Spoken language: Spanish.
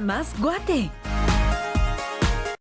más Guate.